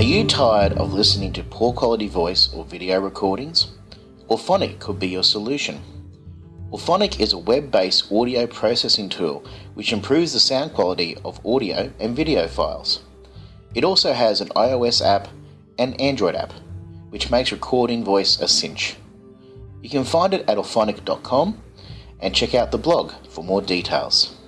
Are you tired of listening to poor quality voice or video recordings? Auphonic could be your solution. Auphonic is a web-based audio processing tool which improves the sound quality of audio and video files. It also has an iOS app and Android app, which makes recording voice a cinch. You can find it at auphonic.com and check out the blog for more details.